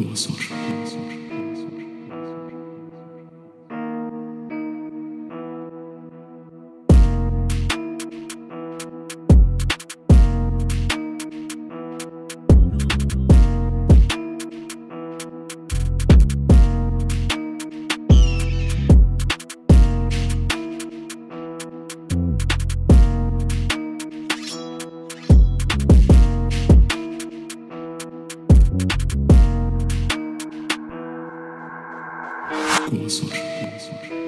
cursor. thank mm -hmm. you 我所知，我所知。